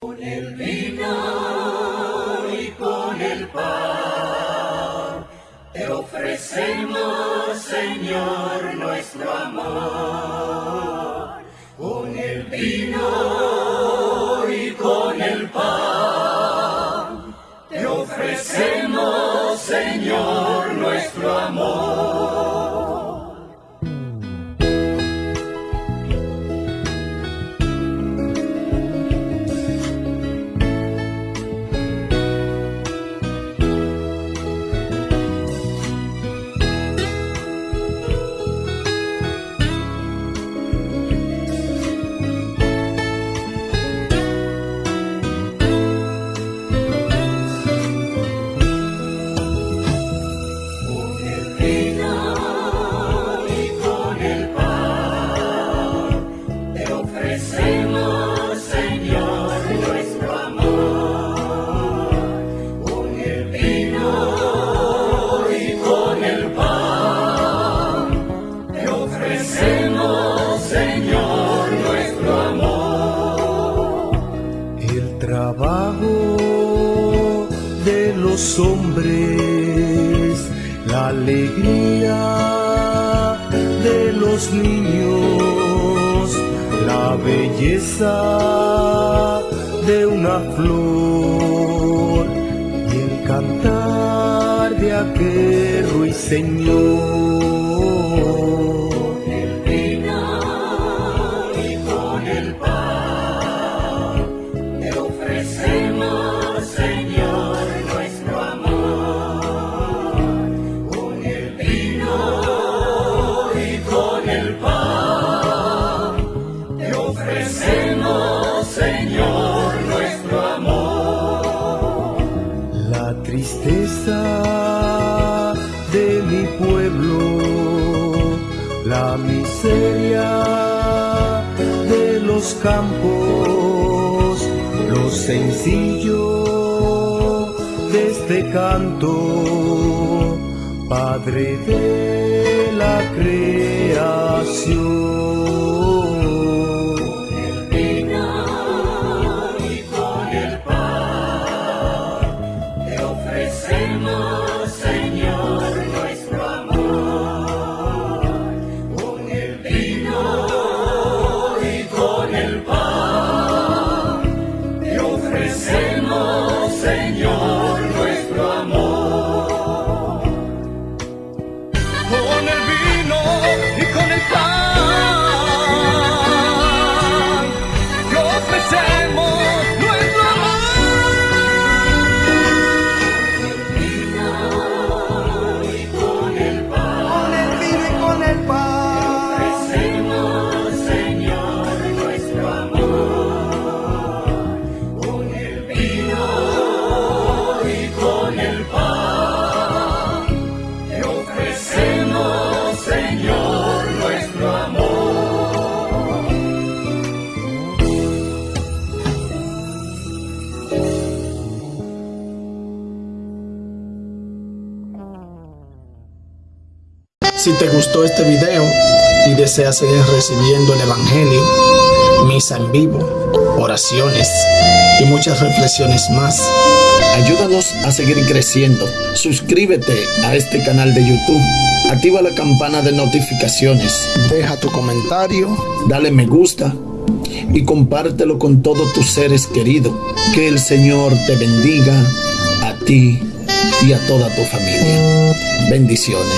Con el vino y con el pan te ofrecemos, Señor, nuestro amor. Con el vino y con el pan te ofrecemos, Señor, nuestro amor. Ofrecemos, Señor, nuestro amor. El trabajo de los hombres, la alegría de los niños, la belleza de una flor y el cantar de aquel ruiseñor. Tristeza de mi pueblo, la miseria de los campos, lo sencillo de este canto, Padre de la creación. Con el Si te gustó este video y deseas seguir recibiendo el Evangelio, misa en vivo, oraciones y muchas reflexiones más, ayúdanos a seguir creciendo. Suscríbete a este canal de YouTube, activa la campana de notificaciones, deja tu comentario, dale me gusta y compártelo con todos tus seres queridos. Que el Señor te bendiga a ti y a toda tu familia. Bendiciones.